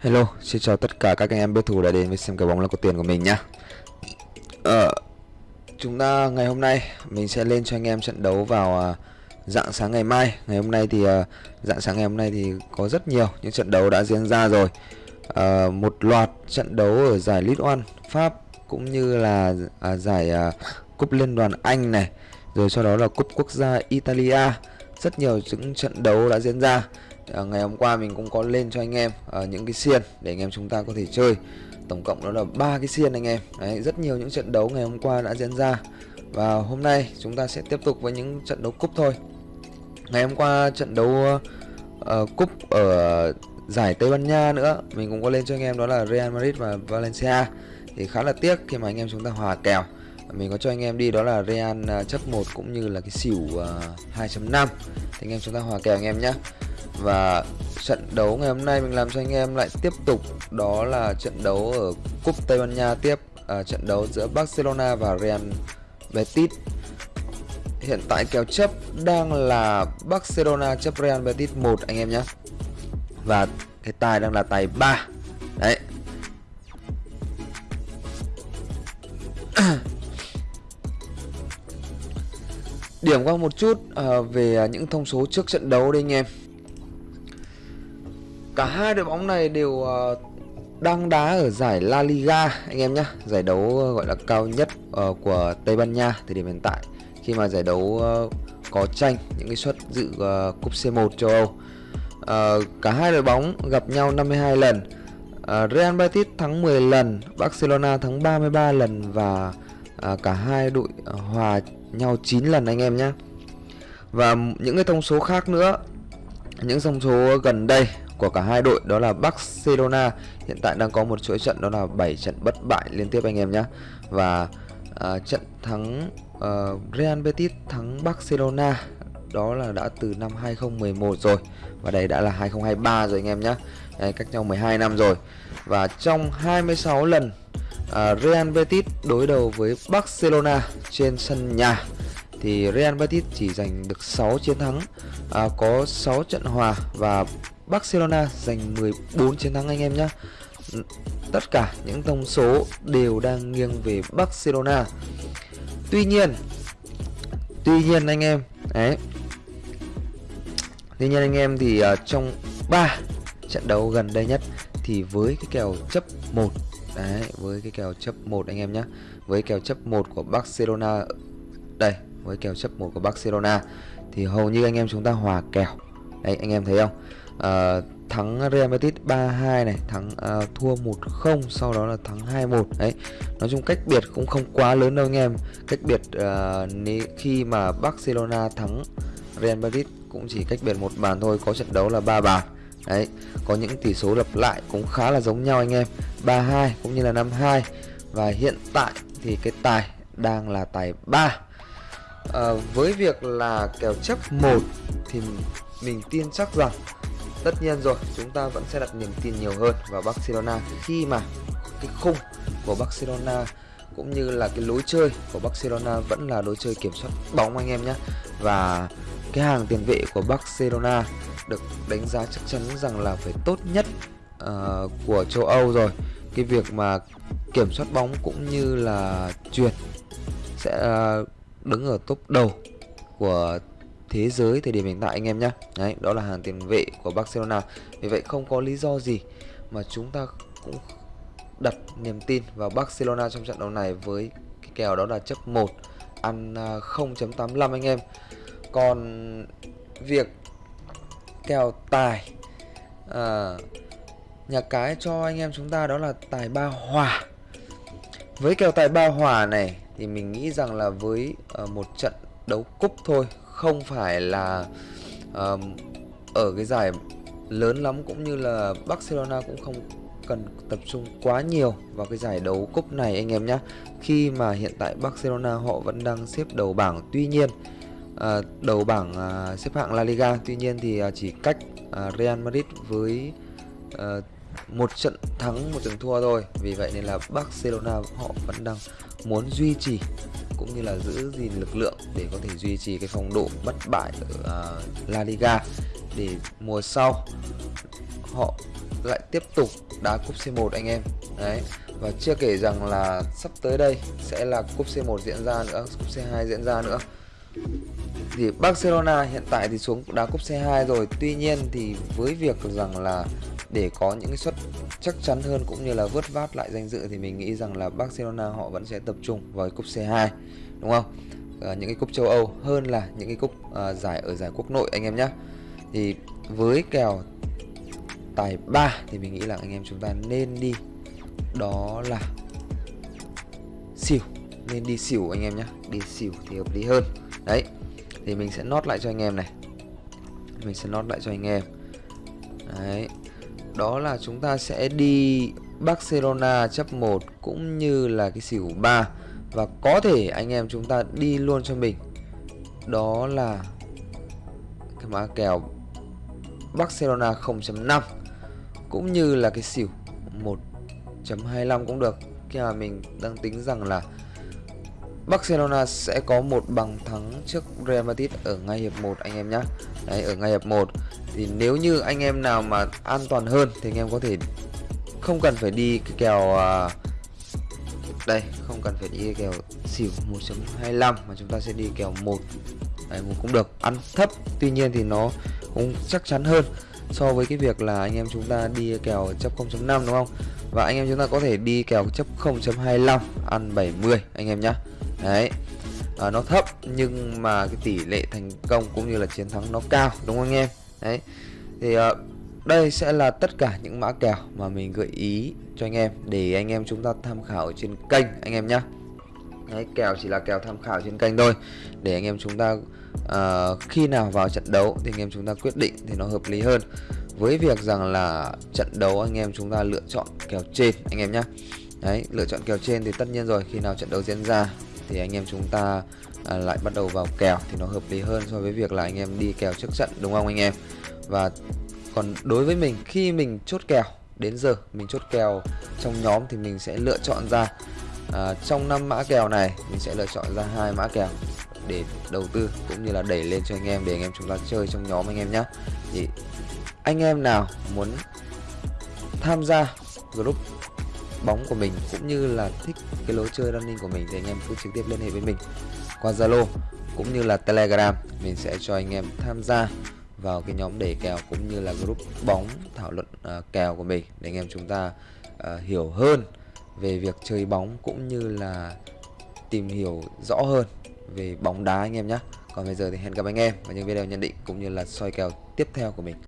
Hello, xin chào tất cả các anh em biết thủ đã đến với xem cái bóng là có tiền của mình nhá. Ờ, chúng ta ngày hôm nay mình sẽ lên cho anh em trận đấu vào à, dạng sáng ngày mai. Ngày hôm nay thì à, dạng sáng ngày hôm nay thì có rất nhiều những trận đấu đã diễn ra rồi. À, một loạt trận đấu ở giải League One Pháp cũng như là à, giải à, cúp liên đoàn Anh này, rồi sau đó là cúp quốc gia Italia. Rất nhiều những trận đấu đã diễn ra à, ngày hôm qua mình cũng có lên cho anh em à, những cái xiên để anh em chúng ta có thể chơi. Tổng cộng đó là ba cái xiên anh em. Đấy, rất nhiều những trận đấu ngày hôm qua đã diễn ra. Và hôm nay chúng ta sẽ tiếp tục với những trận đấu cúp thôi. Ngày hôm qua trận đấu uh, cúp ở giải Tây Ban Nha nữa mình cũng có lên cho anh em đó là Real Madrid và Valencia. Thì khá là tiếc khi mà anh em chúng ta hòa kèo. Mình có cho anh em đi đó là Real chấp 1 cũng như là cái xỉu uh, 2.5 thì anh em chúng ta hòa kèo anh em nhé và trận đấu ngày hôm nay mình làm cho anh em lại tiếp tục. Đó là trận đấu ở cúp Tây Ban Nha tiếp à, trận đấu giữa Barcelona và Real Betis. Hiện tại kèo chấp đang là Barcelona chấp Real Betis 1 anh em nhé. Và cái tài đang là tài 3 đấy. Điểm qua một chút uh, về những thông số trước trận đấu đây anh em. Cả hai đội bóng này đều uh, đang đá ở giải La Liga anh em nhé Giải đấu uh, gọi là cao nhất uh, của Tây Ban Nha thời điểm hiện tại. Khi mà giải đấu uh, có tranh những cái suất dự uh, cúp C1 châu Âu. Uh, Cả hai đội bóng gặp nhau 52 lần. Uh, Real Betis thắng 10 lần Barcelona thắng 33 lần Và uh, cả hai đội hòa nhau 9 lần anh em nhé Và những cái thông số khác nữa. Những thông số gần đây của cả hai đội đó là Barcelona. Hiện tại đang có một chuỗi trận đó là 7 trận bất bại liên tiếp anh em nhé. Và uh, trận thắng uh, Real Betis thắng Barcelona đó là đã từ năm 2011 rồi. Và đây đã là 2023 rồi anh em nhé. Đây, cách nhau 12 năm rồi. Và trong 26 lần uh, Real Betis đối đầu với Barcelona trên sân nhà thì Real Betis chỉ giành được 6 chiến thắng à, có 6 trận hòa và Barcelona giành 14 chiến thắng anh em nhé Tất cả những thông số đều đang nghiêng về Barcelona. Tuy nhiên Tuy nhiên anh em Đấy. Tuy nhiên anh em thì uh, trong 3 trận đấu gần đây nhất Thì với cái kèo chấp 1 Đấy với cái kèo chấp 1 anh em nhé Với kèo chấp 1 của Barcelona Đây với kèo chấp 1 của Barcelona Thì hầu như anh em chúng ta hòa kèo. Đấy anh em thấy không? Uh, thắng Real Madrid 3-2 này, thắng uh, thua 1-0 sau đó là thắng 2-1. Đấy. Nói chung cách biệt cũng không quá lớn đâu anh em. Cách biệt uh, khi mà Barcelona thắng Real Madrid cũng chỉ cách biệt một bàn thôi, có trận đấu là ba bàn. Đấy, có những tỷ số lặp lại cũng khá là giống nhau anh em. 3-2 cũng như là 5-2 và hiện tại thì cái tài đang là tài 3. À, với việc là kèo chấp 1 thì mình tin chắc rằng Tất nhiên rồi, chúng ta vẫn sẽ đặt niềm tin nhiều hơn vào Barcelona. Khi mà cái khung của Barcelona cũng như là cái lối chơi của Barcelona vẫn là lối chơi kiểm soát bóng anh em nhé. Và cái hàng tiền vệ của Barcelona được đánh giá chắc chắn rằng là phải tốt nhất uh, của châu Âu rồi. Cái việc mà kiểm soát bóng cũng như là truyền sẽ uh, đứng ở top đầu của thế giới thời điểm hiện tại anh em nhé Đấy, đó là hàng tiền vệ của Barcelona. Vì vậy không có lý do gì mà chúng ta cũng đặt niềm tin vào Barcelona trong trận đấu này với cái kèo đó là chấp 1 ăn à, 0.85 anh em. Còn việc kèo tài à, nhà cái cho anh em chúng ta đó là tài ba hòa. Với kèo tài ba hòa này thì mình nghĩ rằng là với uh, một trận đấu cúp thôi không phải là uh, ở cái giải lớn lắm cũng như là Barcelona cũng không cần tập trung quá nhiều vào cái giải đấu cúp này anh em nhé khi mà hiện tại Barcelona họ vẫn đang xếp đầu bảng tuy nhiên uh, đầu bảng uh, xếp hạng La Liga tuy nhiên thì uh, chỉ cách uh, Real Madrid với uh, một trận thắng một trận thua thôi. Vì vậy nên là Barcelona họ vẫn đang muốn duy trì cũng như là giữ gìn lực lượng để có thể duy trì cái phong độ bất bại ở uh, La Liga. Để mùa sau họ lại tiếp tục đá cúp C1 anh em. Đấy và chưa kể rằng là sắp tới đây sẽ là cúp C1 diễn ra nữa cúp C2 diễn ra nữa thì Barcelona hiện tại thì xuống đá cúp C2 rồi. Tuy nhiên thì với việc rằng là để có những cái suất chắc chắn hơn cũng như là vớt vát lại danh dự thì mình nghĩ rằng là Barcelona họ vẫn sẽ tập trung vào cúp C2 đúng không? À, những cái cúp châu Âu hơn là những cái cúp à, giải ở giải quốc nội anh em nhé thì với kèo tài 3 thì mình nghĩ là anh em chúng ta nên đi đó là xỉu nên đi xỉu anh em nhé đi xỉu thì hợp lý hơn. Đấy thì mình sẽ nốt lại cho anh em này. Mình sẽ nốt lại cho anh em. Đấy. Đó là chúng ta sẽ đi Barcelona chấp 1 cũng như là cái xỉu 3 và có thể anh em chúng ta đi luôn cho mình. Đó là cái mã kèo Barcelona 0.5 cũng như là cái xỉu 1.25 cũng được. Khi mà mình đang tính rằng là Barcelona sẽ có một bằng thắng trước Real Madrid ở ngay hiệp 1 anh em nhé Đấy ở ngay hiệp 1 thì nếu như anh em nào mà an toàn hơn thì anh em có thể không cần phải đi cái kèo à, đây không cần phải đi cái kèo xỉu 1.25 mà chúng ta sẽ đi kèo 1 Đấy, một cũng được. Ăn thấp tuy nhiên thì nó cũng chắc chắn hơn so với cái việc là anh em chúng ta đi kèo chấp 0.5 đúng không? Và anh em chúng ta có thể đi kèo chấp 0.25 ăn 70 anh em nhé đấy. À, nó thấp nhưng mà cái tỷ lệ thành công cũng như là chiến thắng nó cao đúng không anh em? Đấy. Thì à, đây sẽ là tất cả những mã kèo mà mình gợi ý cho anh em để anh em chúng ta tham khảo trên kênh anh em nhé Đấy, kèo chỉ là kèo tham khảo trên kênh thôi. Để anh em chúng ta uh, khi nào vào trận đấu thì anh em chúng ta quyết định thì nó hợp lý hơn. Với việc rằng là trận đấu anh em chúng ta lựa chọn kèo trên anh em nhé đấy lựa chọn kèo trên thì tất nhiên rồi khi nào trận đấu diễn ra thì anh em chúng ta à, lại bắt đầu vào kèo thì nó hợp lý hơn so với việc là anh em đi kèo trước trận đúng không anh em? Và còn đối với mình khi mình chốt kèo đến giờ mình chốt kèo trong nhóm thì mình sẽ lựa chọn ra à, trong năm mã kèo này mình sẽ lựa chọn ra hai mã kèo để đầu tư cũng như là đẩy lên cho anh em để anh em chúng ta chơi trong nhóm anh em nhé thì anh em nào muốn tham gia group bóng của mình cũng như là thích cái lối chơi running của mình thì anh em cứ trực tiếp liên hệ với mình qua Zalo cũng như là Telegram. Mình sẽ cho anh em tham gia vào cái nhóm để kèo cũng như là group bóng thảo luận uh, kèo của mình để anh em chúng ta uh, hiểu hơn về việc chơi bóng cũng như là tìm hiểu rõ hơn về bóng đá anh em nhé còn bây giờ thì hẹn gặp anh em vào những video nhận định cũng như là soi kèo tiếp theo của mình.